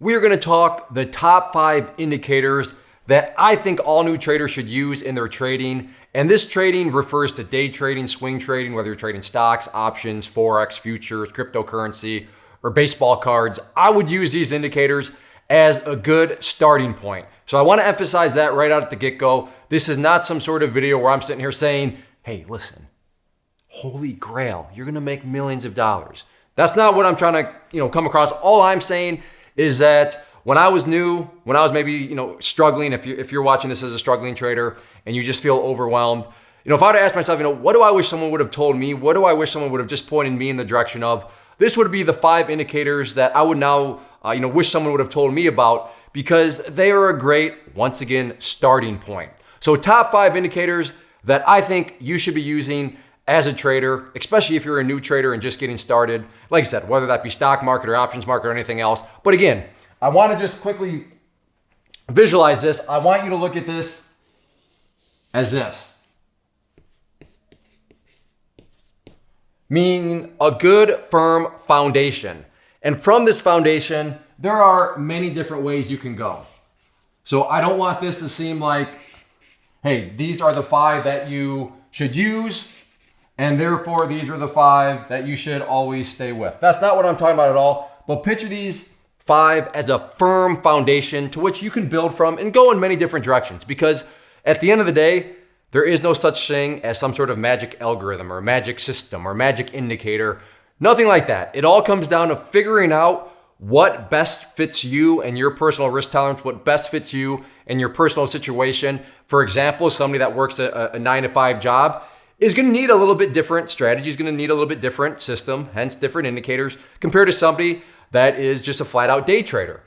we are going to talk the top five indicators that I think all new traders should use in their trading. And this trading refers to day trading, swing trading, whether you're trading stocks, options, Forex, futures, cryptocurrency, or baseball cards. I would use these indicators as a good starting point. So I want to emphasize that right out at the get go. This is not some sort of video where I'm sitting here saying, hey, listen, holy grail, you're going to make millions of dollars. That's not what I'm trying to, you know, come across. All I'm saying is that when I was new, when I was maybe, you know, struggling, if, you, if you're watching this as a struggling trader and you just feel overwhelmed, you know, if I were to ask myself, you know, what do I wish someone would have told me? What do I wish someone would have just pointed me in the direction of? This would be the five indicators that I would now, uh, you know, wish someone would have told me about because they are a great, once again, starting point. So top five indicators that I think you should be using as a trader, especially if you're a new trader and just getting started. Like I said, whether that be stock market or options market or anything else. But again, I want to just quickly visualize this. I want you to look at this as this. Meaning a good firm foundation. And from this foundation, there are many different ways you can go. So I don't want this to seem like, hey, these are the five that you should use and therefore these are the five that you should always stay with. That's not what I'm talking about at all, but picture these five as a firm foundation to which you can build from and go in many different directions because at the end of the day, there is no such thing as some sort of magic algorithm or magic system or magic indicator. Nothing like that. It all comes down to figuring out what best fits you and your personal risk tolerance, what best fits you and your personal situation. For example, somebody that works a, a nine to five job, is going to need a little bit different strategy, is going to need a little bit different system, hence different indicators, compared to somebody that is just a flat out day trader.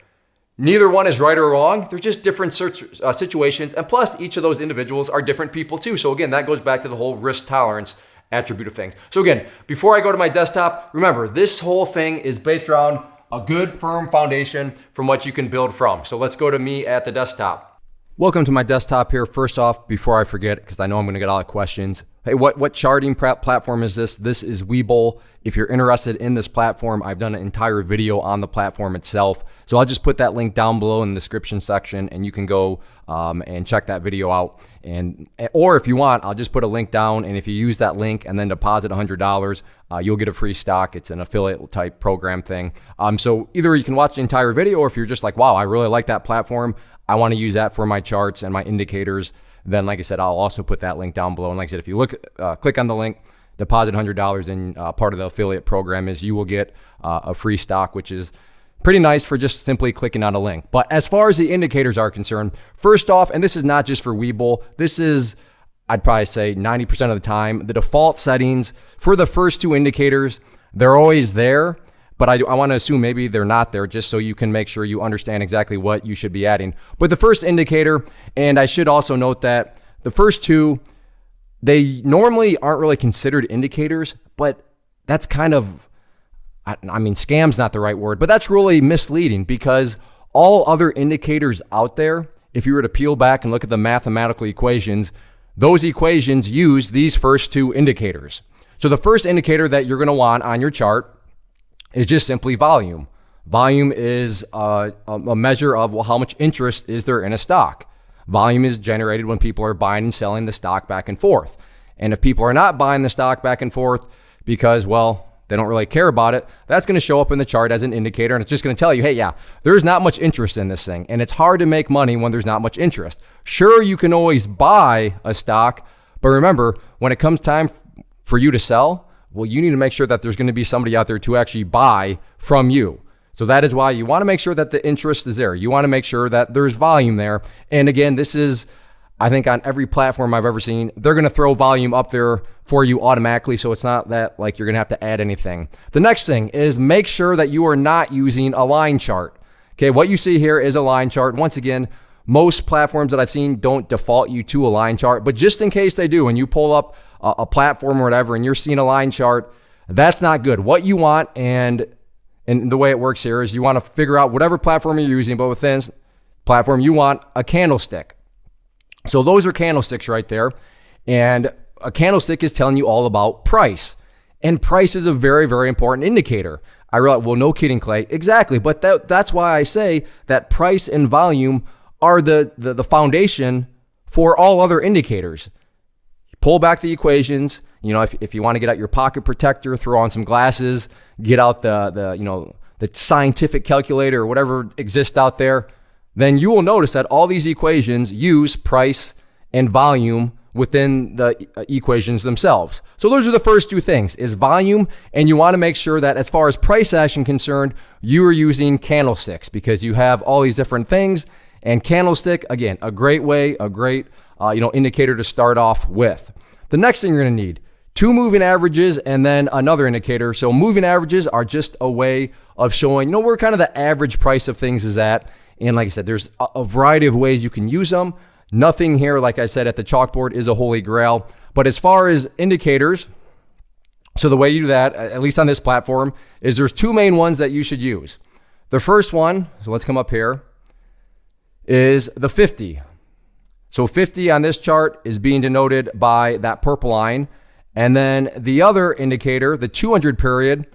Neither one is right or wrong. They're just different uh, situations. And plus, each of those individuals are different people too. So, again, that goes back to the whole risk tolerance attribute of things. So, again, before I go to my desktop, remember this whole thing is based around a good, firm foundation from what you can build from. So, let's go to me at the desktop. Welcome to my desktop here. First off, before I forget, because I know I'm going to get a lot of questions. Hey, what, what charting platform is this? This is Webull. If you're interested in this platform, I've done an entire video on the platform itself. So I'll just put that link down below in the description section and you can go um, and check that video out. And Or if you want, I'll just put a link down and if you use that link and then deposit $100, uh, you'll get a free stock. It's an affiliate type program thing. Um, so either you can watch the entire video or if you're just like, wow, I really like that platform, I want to use that for my charts and my indicators, then like I said, I'll also put that link down below. And like I said, if you look, uh, click on the link, deposit $100 in uh, part of the affiliate program is you will get uh, a free stock, which is pretty nice for just simply clicking on a link. But as far as the indicators are concerned, first off, and this is not just for Webull, this is I'd probably say 90% of the time, the default settings for the first two indicators, they're always there but I, I want to assume maybe they're not there just so you can make sure you understand exactly what you should be adding. But the first indicator, and I should also note that the first two, they normally aren't really considered indicators, but that's kind of, I, I mean, scam's not the right word, but that's really misleading because all other indicators out there, if you were to peel back and look at the mathematical equations, those equations use these first two indicators. So the first indicator that you're going to want on your chart is just simply volume. Volume is uh, a, a measure of well, how much interest is there in a stock. Volume is generated when people are buying and selling the stock back and forth. And if people are not buying the stock back and forth because, well, they don't really care about it, that's going to show up in the chart as an indicator. And it's just going to tell you, hey, yeah, there's not much interest in this thing. And it's hard to make money when there's not much interest. Sure, you can always buy a stock, but remember, when it comes time for you to sell, well, you need to make sure that there's going to be somebody out there to actually buy from you. So that is why you want to make sure that the interest is there. You want to make sure that there's volume there. And again, this is, I think, on every platform I've ever seen, they're going to throw volume up there for you automatically. So it's not that like you're going to have to add anything. The next thing is make sure that you are not using a line chart. Okay, what you see here is a line chart. Once again, most platforms that I've seen don't default you to a line chart, but just in case they do, when you pull up a, platform or whatever and you're seeing a line chart, that's not good. What you want and and the way it works here is you want to figure out whatever platform you're using, but within platform you want a candlestick. So those are candlesticks right there. And a candlestick is telling you all about price. And price is a very, very important indicator. I realize, well, no kidding, Clay. Exactly. But that, that's why I say that price and volume are the, the, the foundation for all other indicators. Pull back the equations. You know, if, if you want to get out your pocket protector, throw on some glasses, get out the, the you know, the scientific calculator or whatever exists out there, then you will notice that all these equations use price and volume within the uh, equations themselves. So those are the first two things is volume and you want to make sure that as far as price action concerned, you are using candlesticks because you have all these different things and candlestick again, a great way, a great uh, you know indicator to start off with. The next thing you're to need two moving averages and then another indicator. So moving averages are just a way of showing, you know, where kind of the average price of things is at. And like I said, there's a variety of ways you can use them. Nothing here, like I said, at the chalkboard is a holy grail. But as far as indicators, so the way you do that, at least on this platform, is there's two main ones that you should use. The first one, so let's come up here, is the 50. So 50 on this chart is being denoted by that purple line. And then the other indicator, the 200 period,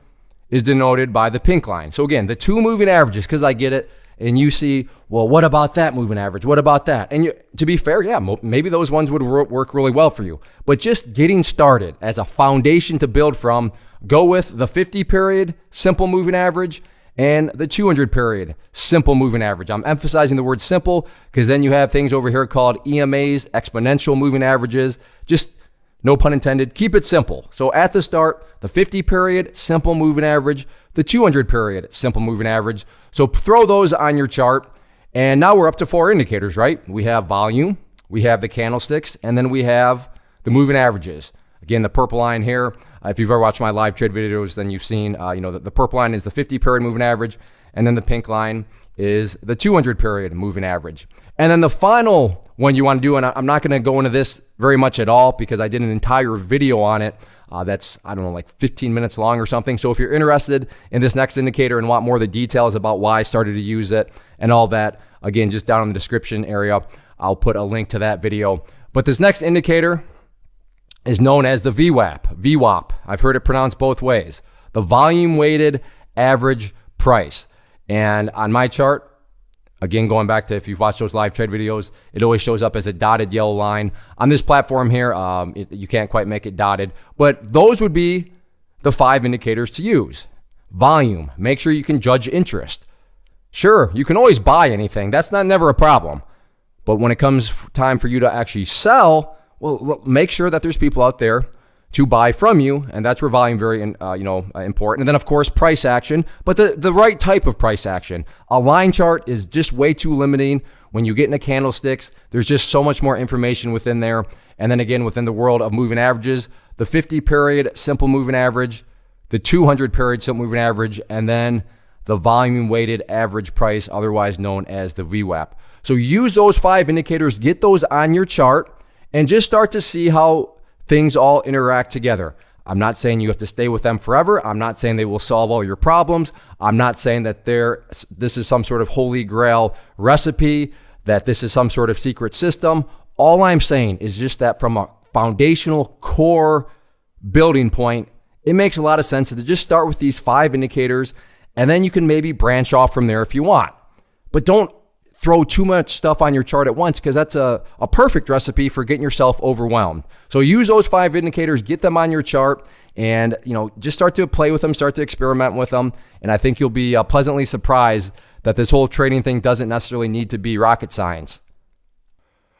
is denoted by the pink line. So again, the two moving averages, because I get it, and you see, well, what about that moving average? What about that? And you, to be fair, yeah, maybe those ones would work really well for you. But just getting started as a foundation to build from, go with the 50 period simple moving average and the 200 period simple moving average. I'm emphasizing the word simple because then you have things over here called EMAs, exponential moving averages. Just no pun intended, keep it simple. So at the start, the 50 period, simple moving average, the 200 period, simple moving average. So throw those on your chart. And now we're up to four indicators, right? We have volume, we have the candlesticks, and then we have the moving averages. Again, the purple line here, uh, if you've ever watched my live trade videos, then you've seen, uh, you know, the, the purple line is the 50 period moving average, and then the pink line is the 200 period moving average. And then the final one you want to do, and I'm not going to go into this very much at all because I did an entire video on it. Uh, that's, I don't know, like 15 minutes long or something. So if you're interested in this next indicator and want more of the details about why I started to use it and all that, again, just down in the description area, I'll put a link to that video. But this next indicator is known as the VWAP. VWAP. I've heard it pronounced both ways. The volume weighted average price. And on my chart, again, going back to if you've watched those live trade videos, it always shows up as a dotted yellow line. On this platform here, um, it, you can't quite make it dotted, but those would be the five indicators to use. Volume, make sure you can judge interest. Sure, you can always buy anything. That's not never a problem. But when it comes time for you to actually sell, well, make sure that there's people out there to buy from you, and that's where volume very uh, you know uh, important. And then of course price action, but the the right type of price action. A line chart is just way too limiting. When you get into candlesticks, there's just so much more information within there. And then again, within the world of moving averages, the 50 period simple moving average, the 200 period simple moving average, and then the volume weighted average price, otherwise known as the VWAP. So use those five indicators, get those on your chart, and just start to see how things all interact together. I'm not saying you have to stay with them forever. I'm not saying they will solve all your problems. I'm not saying that this is some sort of holy grail recipe, that this is some sort of secret system. All I'm saying is just that from a foundational core building point, it makes a lot of sense to just start with these five indicators and then you can maybe branch off from there if you want. But don't throw too much stuff on your chart at once because that's a, a perfect recipe for getting yourself overwhelmed. So use those five indicators, get them on your chart, and you know just start to play with them, start to experiment with them, and I think you'll be uh, pleasantly surprised that this whole trading thing doesn't necessarily need to be rocket science.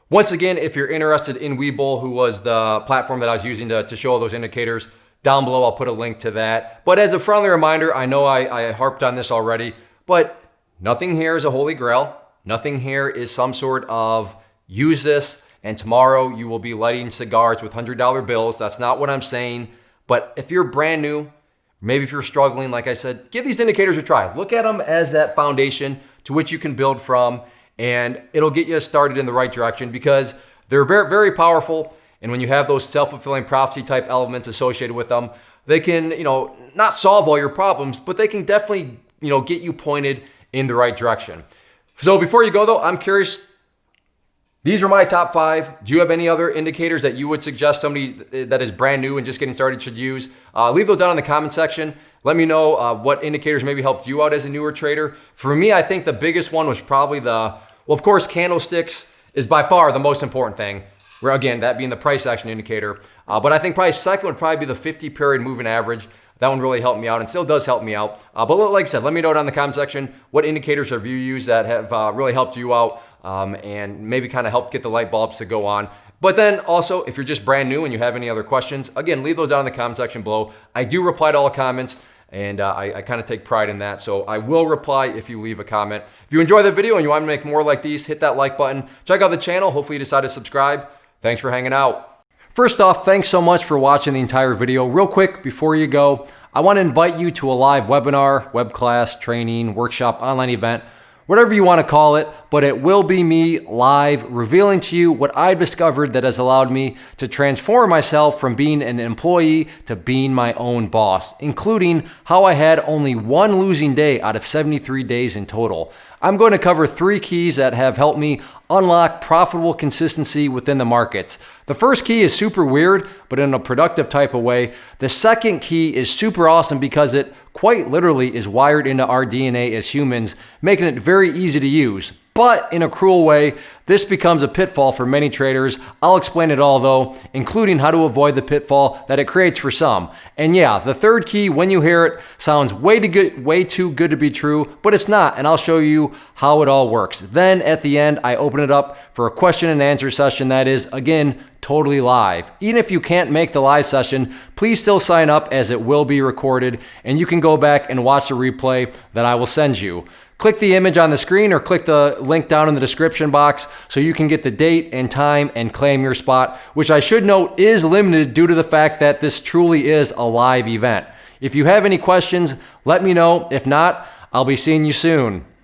Once again, if you're interested in Webull, who was the platform that I was using to, to show all those indicators, down below I'll put a link to that. But as a friendly reminder, I know I, I harped on this already, but nothing here is a holy grail. Nothing here is some sort of use this and tomorrow you will be lighting cigars with $100 bills. That's not what I'm saying. But if you're brand new, maybe if you're struggling, like I said, give these indicators a try. Look at them as that foundation to which you can build from and it'll get you started in the right direction because they're very powerful. And when you have those self-fulfilling prophecy type elements associated with them, they can, you know, not solve all your problems, but they can definitely, you know, get you pointed in the right direction. So before you go though, I'm curious, These are my top five. Do you have any other indicators that you would suggest somebody that is brand new and just getting started should use? Uh, leave those down in the comment section. Let me know uh, what indicators maybe helped you out as a newer trader. For me, I think the biggest one was probably the, well, of course, candlesticks is by far the most important thing. Where again, that being the price action indicator. Uh, but I think probably second would probably be the 50 period moving average. That one really helped me out and still does help me out. Uh, but like I said, let me know down in the comment section what indicators have you used that have uh, really helped you out um, and maybe kind of help get the light bulbs to go on. But then also, if you're just brand new and you have any other questions, again, leave those down in the comment section below. I do reply to all comments and uh, I, I kind of take pride in that. So I will reply if you leave a comment. If you enjoy the video and you want to make more like these, hit that like button. Check out the channel. Hopefully you decide to subscribe. Thanks for hanging out. First off, thanks so much for watching the entire video. Real quick, before you go, I want to invite you to a live webinar, web class, training, workshop, online event whatever you want to call it, but it will be me live revealing to you what I've discovered that has allowed me to transform myself from being an employee to being my own boss, including how I had only one losing day out of 73 days in total. I'm going to cover three keys that have helped me unlock profitable consistency within the markets. The first key is super weird, but in a productive type of way. The second key is super awesome because it quite literally is wired into our DNA as humans, making it very easy to use. But in a cruel way, this becomes a pitfall for many traders. I'll explain it all though, including how to avoid the pitfall that it creates for some. And yeah, the third key, when you hear it, sounds way too good, way too good to be true, but it's not, and I'll show you how it all works. Then at the end, I open it up for a question and answer session that is, again, totally live. Even if you can't make the live session, please still sign up as it will be recorded and you can go back and watch the replay that I will send you. Click the image on the screen or click the link down in the description box so you can get the date and time and claim your spot, which I should note is limited due to the fact that this truly is a live event. If you have any questions, let me know. If not, I'll be seeing you soon.